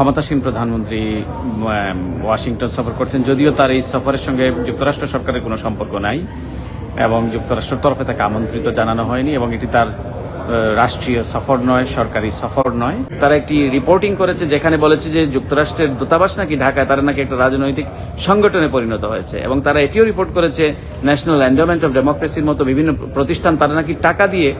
ক্ষমতাসীন প্রধানমন্ত্রী ওয়াশিংটন সফর করছেন। যদিও তার এই সফরের সঙ্গে যুক্তরাষ্ট্র সরকারের কোনো সম্পর্ক নাই এবং যুক্তরাষ্ট্রের তরফে তাকে আমন্ত্রিত জানানো হয়নি এবং এটি তার রাষ্ট্রীয় সফর নয়, সরকারি সফর নয়। তারা একটি রিপোর্টিং করেছে যেখানে বলেছে যে যুক্তরাষ্ট্রের দূতাবাস নাকি ঢাকায়, তারা নাকি একটা রাজনৈতিক সংগঠনে পরিণত হয়েছে এবং তারা এটিও রিপোর্ট করেছে ন্যাশনাল এন্ডোমেন্ট অফ ডেমোক্রেসির মতো বিভিন্ন প্রতিষ্ঠান তারা নাকি টাকা দিয়ে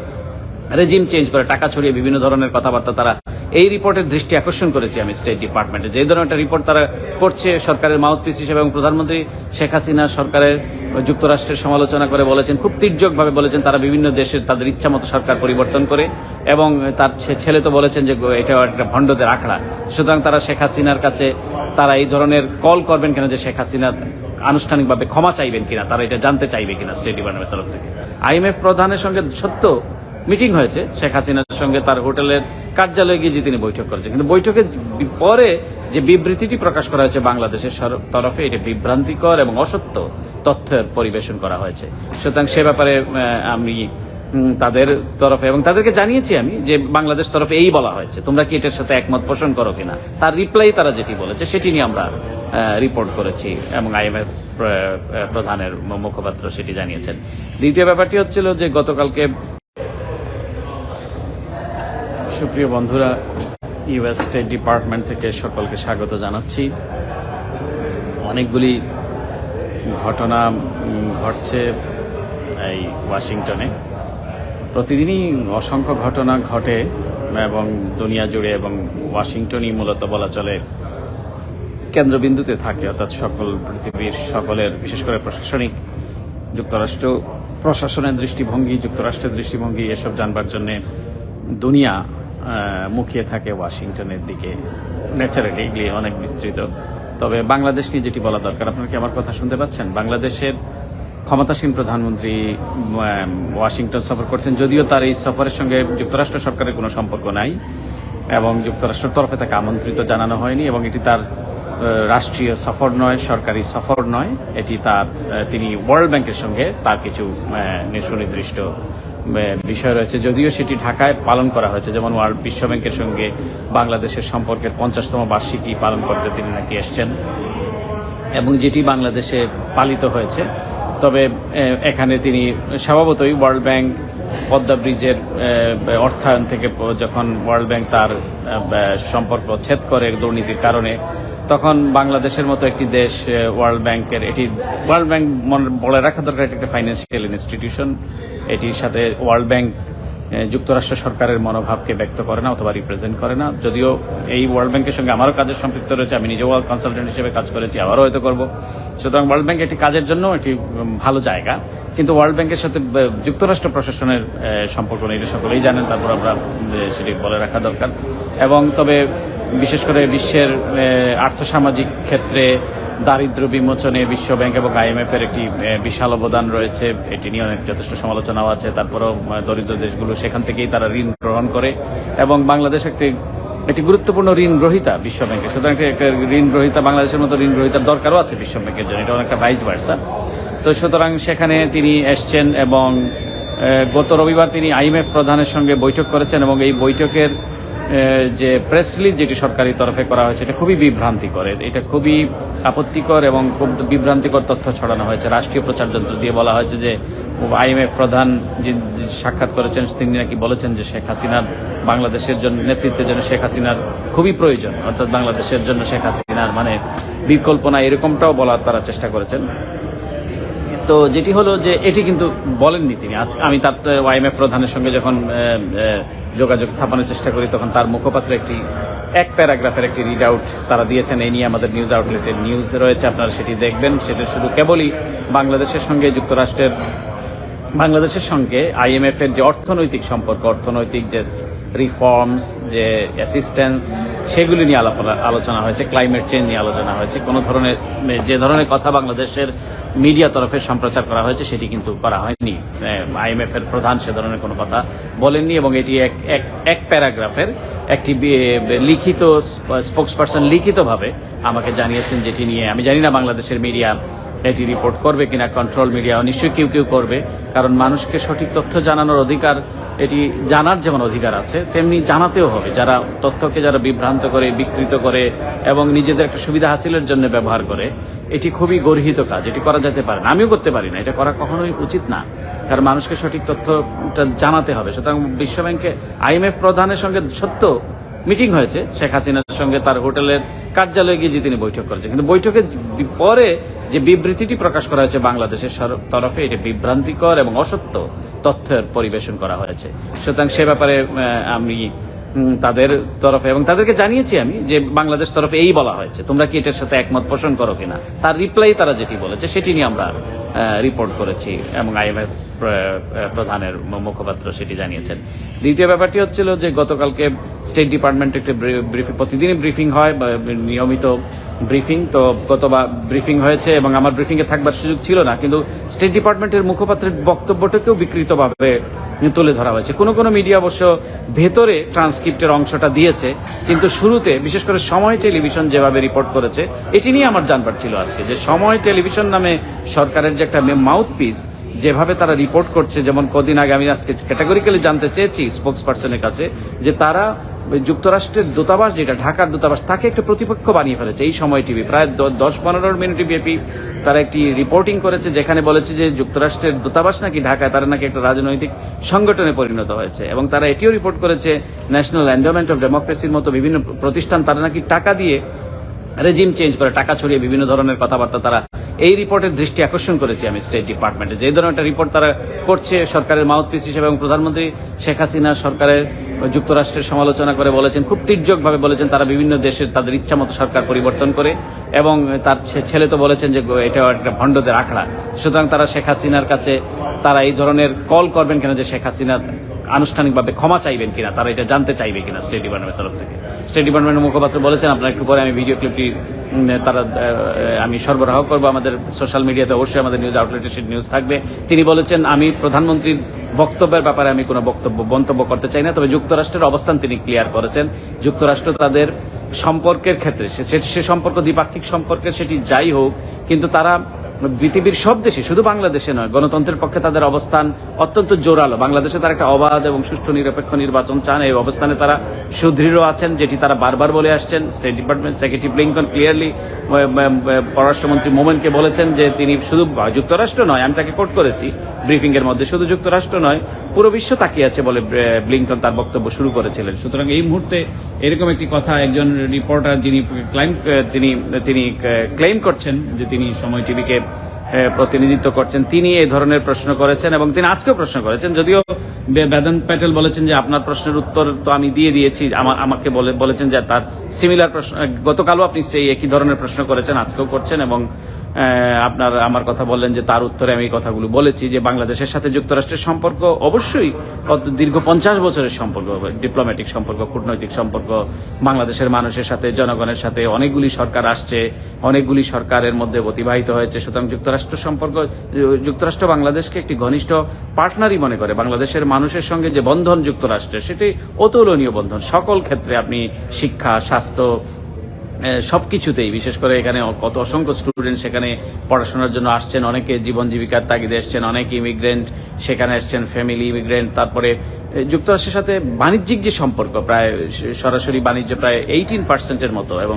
রেজিম চেঞ্জ করে, টাকা ছড়িয়ে বিভিন্ন ধরনের কথাবার্তা তারা এই রিপোর্টের দৃষ্টি আকর্ষণ করেছি আমি স্টেট ডিপার্টমেন্টে যে ধরনের একটা রিপোর্ট তারা করছে, সরকারের মাউথপিস হিসেবে এবং প্রধানমন্ত্রী শেখ হাসিনা সরকারের যুক্তরাষ্ট্রের সমালোচনা করে বলেছেন, খুব তীর্যকভাবে বলেছেন তারা বিভিন্ন দেশের তাদের ইচ্ছা মতো সরকার পরিবর্তন করে এবং তার ছেলে তো বলেছেন যে এটা একটা ভণ্ডদের আখড়া। সুতরাং তারা শেখ হাসিনার কাছে তারা এই ধরনের কল করবেন কিনা যে শেখ হাসিনা আনুষ্ঠানিকভাবে ক্ষমা চাইবেন কিনা, তারা এটা জানতে চাইবে কিনা স্টেট ডিপার্টমেন্টের তরফ থেকে। আইএমএফ প্রধানের সঙ্গে সত্য মিটিং হয়েছে। শেখ হাসিনার সঙ্গে তার হোটেলের কার্যালয়ে গিয়ে যে তিনি বৈঠক করেছেন। কিন্তু বৈঠকের পরে যে বিবৃতিটি প্রকাশ করা হয়েছে বাংলাদেশের তরফে, এটি বিভ্রান্তিকর এবং অসত্য তথ্যের পরিবেশন করা হয়েছে। সুতরাং সে ব্যাপারে আমি তাদের তরফে এবং তাদেরকে জানিয়েছি আমি যে বাংলাদেশ তরফে এই বলা হয়েছে। তোমরা কি এটার সাথে একমত পোষণ করো কিনা? তার রিপ্লাই তারা যেটি বলেছে, সেটি নিয়ে আমরা রিপোর্ট করেছি এবং আইএমএফ প্রধানের মুখপাত্র সেটি জানিয়েছেন। দ্বিতীয় ব্যাপারটি হচ্ছিল যে গতকালকে সুপ্রিয় বন্ধুরা ইউএস স্টেট ডিপার্টমেন্ট থেকে সকলকে স্বাগত জানাচ্ছি। অনেকগুলি ঘটনা ঘটছে এই ওয়াশিংটনে। প্রতিদিনই অসংখ্য ঘটনা ঘটে এবং দুনিয়া জুড়ে এবং ওয়াশিংটনই মূলত বলা চলে। কেন্দ্রবিন্দুতে থাকে, অর্থাৎ সকল পৃথিবীর সকলের, বিশেষ করে প্রশাসনিক যুক্তরাষ্ট্র, প্রশাসনের দৃষ্টিভঙ্গি, যুক্তরাষ্ট্রের দৃষ্টিভঙ্গি, এসব জানবার জন্য দুনিয়া মুখিয়ে থাকে ওয়াশিংটনের দিকে। ন্যাচারালি এগুলি অনেক বিস্তৃত। তবে বাংলাদেশ নিয়ে যেটি বলা দরকার, আপনারা কি আমার কথা শুনতে পাচ্ছেন? বাংলাদেশের ক্ষমতাসীন প্রধানমন্ত্রী ওয়াশিংটন সফর করছেন, যদিও তার এই সফরের সঙ্গে যুক্তরাষ্ট্র সরকারের কোনো সম্পর্ক নাই এবং যুক্তরাষ্ট্রের তরফে তাকে আমন্ত্রিত জানানো হয়নি এবং এটি তার রাষ্ট্রীয় সফর নয়, সরকারি সফর নয়। এটি তার তিনি ওয়ার্ল্ড ব্যাংকের সঙ্গে তার কিছু সুনির্দিষ্ট বিষয় রয়েছে। যদিও সেটি ঢাকায় পালন করা হয়েছে, যেমন ওয়ার্ল্ড বিশ্ব ব্যাংকের সঙ্গে বাংলাদেশের সম্পর্কের পঞ্চাশতম বার্ষিকী পালন করতে তিনি নাকি এসছেন এবং যেটি বাংলাদেশে পালিত হয়েছে। তবে এখানে তিনি স্বভাবতই ওয়ার্ল্ড ব্যাংক পদ্মা ব্রিজের অর্থায়ন থেকে যখন ওয়ার্ল্ড ব্যাংক তার সম্পর্ক ছেদ করে দুর্নীতির কারণে তখন বাংলাদেশের মতো একটি দেশ ওয়ার্ল্ড ব্যাংকের এটি ওয়ার্ল্ড ব্যাংক বলে রাখা দরকার, এটি একটা ফাইন্যান্সিয়াল ইনস্টিটিউশন এটির সাথে ওয়ার্ল্ড ব্যাংক যুক্তরাষ্ট্র সরকারের মনোভাবকে ব্যক্ত করে না অথবা রিপ্রেজেন্ট করে না। যদিও এই ওয়ার্ল্ড ব্যাংকের সঙ্গে আমারও কাজের সম্পৃক্ত রয়েছে, আমি নিজেও কনসালটেন্ট হিসেবে কাজ করেছি, আবারও হয়তো করব। সুতরাং ওয়ার্ল্ড ব্যাংক একটি কাজের জন্য একটি ভালো জায়গা। কিন্তু ওয়ার্ল্ড ব্যাংকের সাথে যুক্তরাষ্ট্র প্রশাসনের সম্পর্ক নেই সকলেই জানেন, তারপর আমরা সেটি বলে রাখা দরকার। এবং তবে, বিশেষ করে বিশ্বের আর্থসামাজিক ক্ষেত্রে দারিদ্র বিমোচনে বিশ্ব ব্যাংক এবং আইএমএফ এর একটি বিশাল অবদান রয়েছে। এটি নিয়ে অনেক যথেষ্ট সমালোচনাও আছে। তারপরেও দরিদ্র দেশগুলো সেখান থেকেই তারা ঋণ গ্রহণ করে এবং বাংলাদেশ একটি একটি গুরুত্বপূর্ণ ঋণ গ্রহিতা বিশ্ব ব্যাংকে। সুতরাং একটা ঋণ গ্রহীতা বাংলাদেশের মতো ঋণ গ্রহিতার দরকারও আছে বিশ্ব ব্যাংকের জন্য। এটা অনেকটা ভাইস ভার্সা তো সুতরাং সেখানে তিনি এসছেন এবং গত রবিবার তিনি আইএমএফ প্রধানের সঙ্গে বৈঠক করেছেন এবং এই বৈঠকের যে প্রেস রিলিজ যেটি সরকারি তরফে করা হয়েছে, এটা খুবই বিভ্রান্তিকর। এটা খুবই আপত্তিকর এবং খুব বিভ্রান্তিকর তথ্য ছড়ানো হয়েছে। রাষ্ট্রীয় প্রচার যন্ত্র দিয়ে বলা হয়েছে যে, আইএমএফ প্রধান যে সাক্ষাৎ করেছেন, তিনি নাকি বলেছেন যে শেখ হাসিনার বাংলাদেশের জন্য, নেতৃত্বের জন্য শেখ হাসিনার খুবই প্রয়োজন। অর্থাৎ বাংলাদেশের জন্য শেখ হাসিনার মানে বিকল্প না এরকমটাও বলার তারা চেষ্টা করেছেন। তো যেটি হলো যে এটি কিন্তু বলেননি তিনি। আজ আমি তার ওয়াইএমএফ প্রধানের সঙ্গে যখন যোগাযোগ স্থাপনের চেষ্টা করি, তখন তার মুখপাত্র একটি, এক প্যারাগ্রাফের একটি রিড আউট তারা দিয়েছেন। এই নিয়ে আমাদের নিউজ আউটলেটের নিউজ রয়েছে, আপনারা সেটি দেখবেন। সেটা শুধু কেবলই বাংলাদেশের সঙ্গে, যুক্তরাষ্ট্রের বাংলাদেশের সঙ্গে আইএমএফ এর যে অর্থনৈতিক সম্পর্ক, অর্থনৈতিক যে রিফর্মস যে অ্যাসিস্ট্যান্স সেগুলি নিয়ে আলোচনা হয়েছে ক্লাইমেট চেঞ্জ নিয়ে আলোচনা হয়েছে। কোনো ধরনের, যে ধরনের কথা বাংলাদেশের মিডিয়া তরফে সম্প্রচার করা হয়েছে, সেটি কিন্তু করা হয়নি। আইএমএফ এর প্রধান সে ধরনের কোনো কথা বলেননি এবং এটি এক এক এক প্যারাগ্রাফের একটি লিখিত স্পোক্স পার্সন লিখিতভাবে আমাকে জানিয়েছেন যেটি নিয়ে আমি জানি না বাংলাদেশের মিডিয়া এটি রিপোর্ট করবে কিনা কন্ট্রোল মিডিয়া নিশ্চয়ই কেউ কেউ করবে, কারণ মানুষকে সঠিক তথ্য জানানোর অধিকার, এটি জানার যেমন অধিকার আছে, তেমনি জানাতেও হবে। যারা তথ্যকে যারা বিভ্রান্ত করে, বিকৃত করে, এবং নিজেদের একটা সুবিধা হাসিলের জন্য ব্যবহার করে, এটি খুবই গর্হিত কাজ, এটি করা যেতে পারে না। আমিও করতে পারি না, এটা করা কখনোই উচিত না, কারণ মানুষকে সঠিক তথ্যটা জানাতে হবে। সুতরাং বিশ্বব্যাংকে আইএমএফ প্রধানের সঙ্গে সত্য মিটিং হয়েছে। শেখ হাসিনার সঙ্গে তার হোটেলের কার্যালয়ে গিয়ে যে তিনি বৈঠক করেছেন। কিন্তু বৈঠকের পরে যে বিবৃতিটি প্রকাশ করা হয়েছে বাংলাদেশের তরফে, এটি বিভ্রান্তিকর এবং অসত্য তথ্যের পরিবেশন করা হয়েছে। সুতরাং সে ব্যাপারে আমি তাদের তরফে এবং তাদেরকে জানিয়েছি আমি যে বাংলাদেশ তরফে এই বলা হয়েছে। তোমরা কি এটার সাথে একমত পোষণ করো কিনা? তার রিপ্লাই তারা যেটি বলেছে, সেটি নিয়ে আমরা রিপোর্ট করেছি এবং আইএমএফ প্রধানের মুখপাত্র সেটি জানিয়েছেন। দ্বিতীয় ব্যাপারটি হচ্ছিল যে গতকালকে স্টেট ডিপার্টমেন্ট একটি ব্রিফিং, প্রতিদিনই ব্রিফিং হয় নিয়মিত ব্রিফিং। তো গতবার ব্রিফিং হয়েছে এবং আমার ব্রিফিং এ থাকবার সুযোগ ছিল না, কিন্তু স্টেট ডিপার্টমেন্টের মুখপাত্রের বক্তব্যটাকেও বিকৃতভাবে তুলে ধরা হয়েছে। কোনো কোনো মিডিয়া অবশ্য ভেতরে ট্রান্সক্রিপ্টের অংশটা দিয়েছে, কিন্তু শুরুতে, বিশেষ করে সময় টেলিভিশন যেভাবে রিপোর্ট করেছে, এটি নিয়ে আমার জানবার ছিল আজকে, যে সময় টেলিভিশন নামে সরকারের যে একটা মাউথ পিস যেভাবে তারা রিপোর্ট করছে, যেমন কদিন আগে আমি আজকে ক্যাটাগরিক্যালি জানতে চেয়েছি স্পোক্স পার্সনের কাছে, যে তারা যুক্তরাষ্ট্রের দূতাবাস যেটা, ঢাকার দূতাবাস, তাকে একটা প্রতিপক্ষ বানিয়ে ফেলেছে এই সময় টিভি প্রায় দশ পনেরো মিনিট ব্যাপী তারা একটি রিপোর্টিং করেছে, যেখানে বলেছে যে যুক্তরাষ্ট্রের দূতাবাস নাকি ঢাকায়, তারা নাকি একটা রাজনৈতিক সংগঠনে পরিণত হয়েছে। এবং তারা এটিও রিপোর্ট করেছে ন্যাশনাল এন্ডোমেন্ট অফ ডেমোক্রেসির মতো বিভিন্ন প্রতিষ্ঠান তারা নাকি টাকা দিয়ে রেজিম চেঞ্জ করে, টাকা ছড়িয়ে বিভিন্ন ধরনের কথাবার্তা তারা এই রিপোর্টের দৃষ্টি আকর্ষণ করেছি আমি স্টেট ডিপার্টমেন্টে যে ধরনের একটা রিপোর্ট তারা করছে সরকারের মাউথপিস হিসেবে এবং প্রধানমন্ত্রী শেখ হাসিনা সরকারের যুক্তরাষ্ট্রের সমালোচনা করে বলেছেন, খুব তীর্যকভাবে বলেছেন তারা বিভিন্ন দেশের তাদের ইচ্ছামতো সরকার পরিবর্তন করে এবং তার ছেলে তো বলেছেন যে এটা একটা ভণ্ডদের আখড়া। সুতরাং তারা শেখ হাসিনার কাছে তারা এই ধরনের কল করবেন কিনা যে শেখ হাসিনা আনুষ্ঠানিকভাবে ক্ষমা চাইবেন কিনা, তারা এটা জানতে চাইবে কিনা স্টেট ডিপার্টমেন্টের তরফ থেকে। স্টেট ডিপার্টমেন্টের মুখপাত্র বলেছেন, আপনার একটু পরে আমি ভিডিও ক্লিপটি তারা আমি সরবরাহ করব আমাদের সোশ্যাল মিডিয়াতে অবশ্যই আমাদের নিউজ আউটলেটে সেই নিউজ থাকবে। তিনি বলেছেন আমি প্রধানমন্ত্রীর বক্তব্যের ব্যাপারে আমি কোনো বক্তব্য, মন্তব্য করতে চাই না, তবে যুক্তরাষ্ট্রের অবস্থান তিনি ক্লিয়ার করেছেন। যুক্তরাষ্ট্র তাদের সম্পর্কের ক্ষেত্রে, সে- সম্পর্ক, দ্বিপাক্ষিক সম্পর্কে সেটি যাই হোক, কিন্তু তারা পৃথিবীর সব দেশে, শুধু বাংলাদেশে নয়, গণতন্ত্রের পক্ষে তাদের অবস্থান অত্যন্ত জোরালো। বাংলাদেশে তারা একটা অবাধ এবং সুষ্ঠু নিরপেক্ষ নির্বাচন চান। এই অবস্থানে তারা সুদৃঢ় আছেন, যেটি তারা বারবার বলে আসছেন। State department secretary Blinken clearly পররাষ্ট্রমন্ত্রী মোমেনকে বলেছেন যে তিনি শুধু যুক্তরাষ্ট্র নয়, আমি তাকে কোট করেছি ব্রিফিং এর মধ্যে, শুধু যুক্তরাষ্ট্র নয়, পুরো বিশ্ব তাকিয়ে আছে বলে ব্লিংকন তার বক্তব্য শুরু করেছিলেন। সুতরাং এই মুহূর্তে এরকম একটি কথা একজন রিপোর্টার যিনি ক্লাইম তিনি তিনি ক্লেম করছেন যে তিনি সময় টিভিকে প্রতিনিধিত্ব করছেন, তিনি এই ধরনের প্রশ্ন করেছেন এবং তিনি আজকেও প্রশ্ন করেছেন। যদিও বে- বেদান্ত প্যাটেল বলেছেন যে আপনার প্রশ্নের উত্তর তো আমি দিয়ে দিয়েছি আমাকে বলেছেন যে তার সিমিলার প্রশ্ন, গতকালও আপনি সেই একই ধরনের প্রশ্ন করেছেন, আজকেও করছেন এবং আপনার আমার কথা বললেন যে তার উত্তরে আমি কথাগুলো বলেছি যে বাংলাদেশের সাথে যুক্তরাষ্ট্রের সম্পর্ক অবশ্যই দীর্ঘ পঞ্চাশ বছরের সম্পর্ক ডিপ্লোম্যাটিক সম্পর্ক, কূটনৈতিক সম্পর্ক, বাংলাদেশের মানুষের সাথে, জনগণের সাথে অনেকগুলি সরকার আসছে, অনেকগুলি সরকারের মধ্যে অতিবাহিত হয়েছে। সুতরাং যুক্তরাষ্ট্র সম্পর্ক, যুক্তরাষ্ট্র বাংলাদেশকে একটি ঘনিষ্ঠ পার্টনারই মনে করে। বাংলাদেশের মানুষের সঙ্গে যে বন্ধন যুক্তরাষ্ট্রের, সেটি অতুলনীয় বন্ধন। সকল ক্ষেত্রে আপনি শিক্ষা, স্বাস্থ্য সব কিছুতেই বিশেষ করে এখানে কত অসংখ্য স্টুডেন্ট সেখানে পড়াশোনার জন্য আসছেন, অনেকে জীবন জীবিকার তাগিদে এসছেন, অনেক ইমিগ্রেন্ট সেখানে এসছেন ফ্যামিলি ইমিগ্রেন্ট তারপরে যুক্তরাষ্ট্রের সাথে বাণিজ্যিক যে সম্পর্ক, প্রায় সরাসরি বাণিজ্য প্রায় এইটিন পার্সেন্টের মতো এবং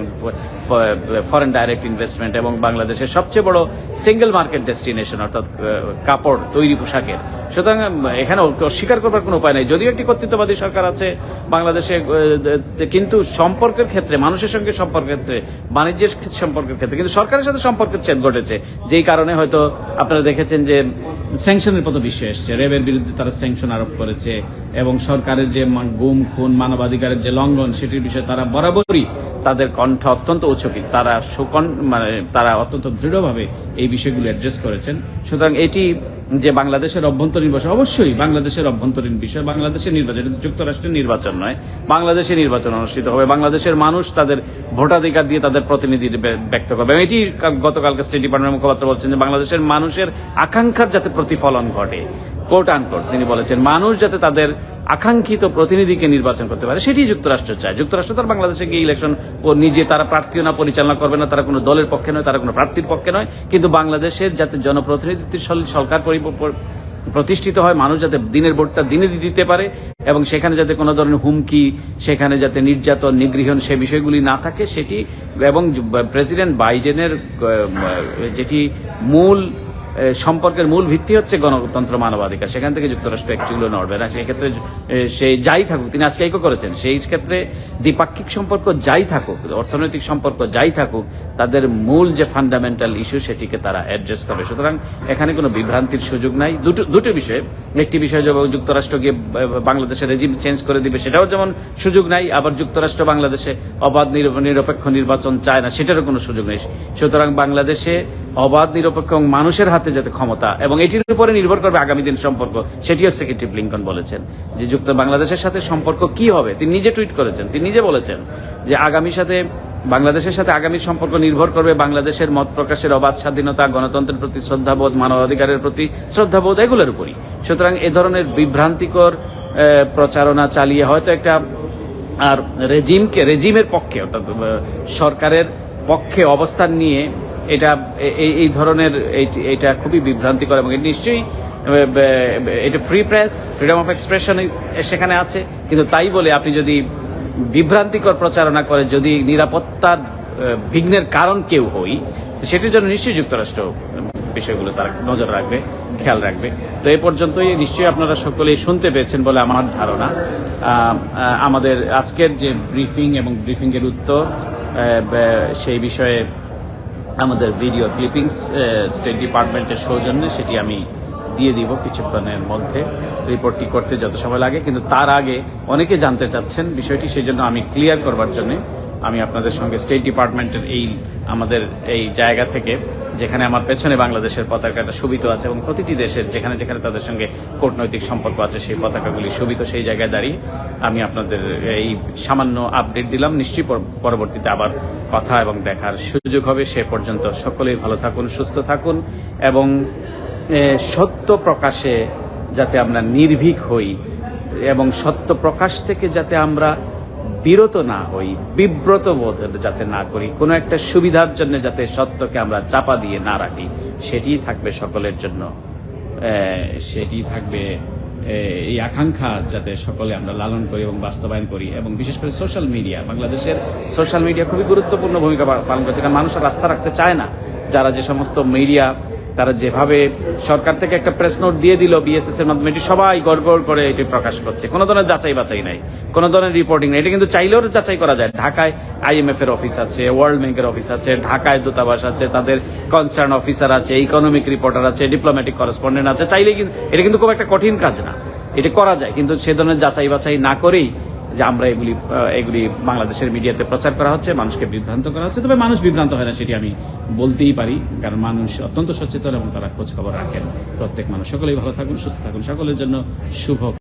ফরেন ডাইরেক্ট ইনভেস্টমেন্ট এবং বাংলাদেশের সবচেয়ে বড় সিঙ্গেল মার্কেট ডেস্টিনেশন অর্থাৎ কাপড়, তৈরি পোশাকের। সুতরাং এখানে অস্বীকার করবার কোনো উপায় নেই। যদিও একটি কর্তৃত্ববাদী সরকার আছে বাংলাদেশে কিন্তু সম্পর্কের ক্ষেত্রে, মানুষের সঙ্গে সম্পর্কের ক্ষেত্রে, বাণিজ্যের সম্পর্কের ক্ষেত্রে। কিন্তু সরকারের সাথে সম্পর্কের ছেদ ঘটেছে। যেই কারণে হয়তো আপনারা দেখেছেন যে স্যাংশনের পথ বিশ্বে এসছে। রেবের বিরুদ্ধে তারা স্যাংশন আরোপ করেছে এবং সরকারের যে গুম, খুন, মানবাধিকারের যে লঙ্ঘন, সেটির বিষয়ে তারা বরাবরই তাদের কণ্ঠ অত্যন্ত উচ্চকিত তারা সুকন মানে তারা অত্যন্ত দৃঢ়ভাবে এই বিষয়গুলো অ্যাড্রেস করেছেন। সুতরাং এটি যে বাংলাদেশের অভ্যন্তরীণ বিষয়, অবশ্যই বাংলাদেশের অভ্যন্তরীণ বিষয়। বাংলাদেশের নির্বাচন যুক্তরাষ্ট্রের নির্বাচন নয়, বাংলাদেশে নির্বাচন অনুষ্ঠিত হবে। বাংলাদেশের মানুষ তাদের ভোটাধিকার দিয়ে তাদের প্রতিনিধি ব্যক্ত করবে। এটি গতকালকে স্টেট ডিপার্টমেন্টের মুখপাত্র বলছেন যে বাংলাদেশের মানুষের আকাঙ্ক্ষার যাতে প্রতিফলন ঘটে কোর্ট আনকোর্ট তিনি বলেছেন, মানুষ যাতে তাদের আকাঙ্ক্ষিত প্রতিনিধিকে নির্বাচন করতে পারে, সেটি যুক্তরাষ্ট্র চায়। যুক্তরাষ্ট্র তার বাংলাদেশে গিয়ে ইলেকশন ও নিজে তারা প্রার্থীও না, পরিচালনা করবে না, তারা কোনো দলের পক্ষে নয়, তারা কোনো প্রার্থীর পক্ষে নয়। কিন্তু বাংলাদেশের যাতে জনপ্রতিনিধিত্বের সরকার পরি- প্রতিষ্ঠিত হয়, মানুষ যাতে দিনের ভোটটা দিনে দিতে পারে এবং সেখানে যাতে কোনো ধরনের হুমকি, সেখানে যাতে নির্যাতন, নিগৃহণ সে বিষয়গুলি না থাকে, সেটি এবং প্রেসিডেন্ট বাইডেনের যেটি মূল সম্পর্কের মূল ভিত্তি হচ্ছে গণতন্ত্র মানবাধিকার। সেখান থেকে যুক্তরাষ্ট্র একচুলো নড়বে না। সেই ক্ষেত্রে এ, সেই যাই থাকুক তিনি আজকে এইকো করেছেন। সেই ক্ষেত্রে দ্বিপাক্ষিক সম্পর্ক যাই থাকুক অর্থনৈতিক সম্পর্ক যাই থাকুক তাদের মূল যে ফান্ডামেন্টাল ইস্যু সেটিকে তারা অ্যাড্রেস করবে। সুতরাং এখানে কোনো বিভ্রান্তির সুযোগ নাই। দুটো দুটো বিষয়ে। একটি বিষয় যেমন যুক্তরাষ্ট্র গিয়ে বাংলাদেশের রেজিম চেঞ্জ করে দিবে সেটাও যেমন সুযোগ নাই আবার যুক্তরাষ্ট্র বাংলাদেশে অবাধ নির- নিরপেক্ষ নির্বাচন চায় না সেটারও কোনো সুযোগ নেই। সুতরাং বাংলাদেশে অবাধ, নিরপেক্ষ মানুষের হাতে যাতে ক্ষমতা এবং এটির উপরে নির্ভর করবে আগামী দিন সম্পর্ক, সেটিও সেক্রেটারি ব্লিংকন বলেছেন। যে যুক্ত বাংলাদেশের সাথে সম্পর্ক কি হবে, তিনি নিজে টুইট করেছেন, তিনি নিজে বলেছেন যে আগামীর সাথে, বাংলাদেশের সাথে আগামী সম্পর্ক নির্ভর করবে বাংলাদেশের মত প্রকাশের অবাধ, স্বাধীনতা, গণতন্ত্রের প্রতি শ্রদ্ধাবোধ, মানবাধিকারের প্রতি শ্রদ্ধাবোধ এগুলোর উপরই। সুতরাং এ ধরনের বিভ্রান্তিকর প্রচারণা চালিয়ে হয়তো একটা, আর রেজিমকে, রেজিমের পক্ষে অর্থাৎ সরকারের পক্ষে অবস্থান নিয়ে এটা এই- ধরনের এটা খুবই বিভ্রান্তিকর এবং নিশ্চয়ই এটা free press freedom of expression সেখানে আছে। কিন্তু তাই বলে আপনি যদি বিভ্রান্তিকর প্রচারণা করে যদি নিরাপত্তার বিঘ্নের কারণ কেউ হই, সেটির জন্য নিশ্চয়ই যুক্তরাষ্ট্র বিষয়গুলো তারা নজর রাখবে, খেয়াল রাখবে। তো এ পর্যন্তই, নিশ্চয়ই আপনারা সকলেই শুনতে পেয়েছেন বলে আমার ধারণা। আমাদের আজকের যে ব্রিফিং এবং ব্রিফিংয়ের উত্তর সেই বিষয়ে আমাদের ভিডিও ক্লিপিংস স্টেট ডিপার্টমেন্টের সৌজন্যে সেটি আমি দিয়ে দিব কিছুক্ষণের মধ্যে রিপোর্টটি করতে যত সময় লাগে। কিন্তু তার আগে অনেকে জানতে চাচ্ছেন বিষয়টি, সেই জন্য আমি ক্লিয়ার করবার জন্য আমি আপনাদের সঙ্গে স্টেট ডিপার্টমেন্টের এই আমাদের এই জায়গা থেকে, যেখানে আমার পেছনে বাংলাদেশের পতাকাটা শোভিত আছে এবং প্রতিটি দেশের যেখানে যেখানে তাদের সঙ্গে কূটনৈতিক সম্পর্ক আছে, সেই পতাকাগুলি শোভিত, সেই জায়গায় দাঁড়িয়ে আমি আপনাদের এই সামান্য আপডেট দিলাম। নিশ্চয়ই পরবর্তীতে আবার কথা এবং দেখার সুযোগ হবে। সে পর্যন্ত সকলেই ভালো থাকুন, সুস্থ থাকুন এবং সত্য প্রকাশে যাতে আমরা নির্ভীক হই এবং সত্য প্রকাশ থেকে যাতে আমরা বিরত না হই, বিব্রত বোধ যাতে না করি, কোনো একটা সুবিধার জন্য যাতে সত্যকে আমরা চাপা দিয়ে না রাখি সেটিই থাকবে সকলের জন্য। সেটি থাকবে এই আকাঙ্ক্ষা যাতে সকলে আমরা লালন করি এবং বাস্তবায়ন করি। এবং বিশেষ করে সোশ্যাল মিডিয়া বাংলাদেশের সোশ্যাল মিডিয়া খুবই গুরুত্বপূর্ণ ভূমিকা পালন করছে কারণ মানুষ রাস্তা রাখতে চায় না। যারা যে সমস্ত মিডিয়া তারা যেভাবে সরকার থেকে একটা প্রেস নোট দিয়ে দিল বিএসএস এর মাধ্যমে, এটি সবাই গড়গড় করে এটি প্রকাশ করছে। কোনো ধরনের যাচাই বাছাই নাই, কোনো ধরনের রিপোর্টিং নেই। এটা কিন্তু চাইলেও যাচাই করা যায়। ঢাকায় আইএমএফ এর অফিস আছে ওয়ার্ল্ড ব্যাংকের অফিস আছে, ঢাকায় দূতাবাস আছে, তাদের কনসার্ন অফিসার আছে ইকোনমিক রিপোর্টার আছে ডিপ্লোম্যাটিক করেসপন্ডেন্ট আছে। চাইলে কিন্তু এটা কিন্তু খুব একটা কঠিন কাজ না। এটা করা যায়, কিন্তু সে ধরনের যাচাই বাছাই না করেই যে আমরা এগুলি এগুলি বাংলাদেশের মিডিয়াতে প্রচার করা হচ্ছে, মানুষকে বিভ্রান্ত করা হচ্ছে। তবে মানুষ বিভ্রান্ত হয় না, সেটি আমি বলতেই পারি। কারণ মানুষ অত্যন্ত সচেতন এবং তারা খোঁজখবর রাখেন। প্রত্যেক মানুষ, সকলেই ভালো থাকুন, সুস্থ থাকুন। সকলের জন্য শুভ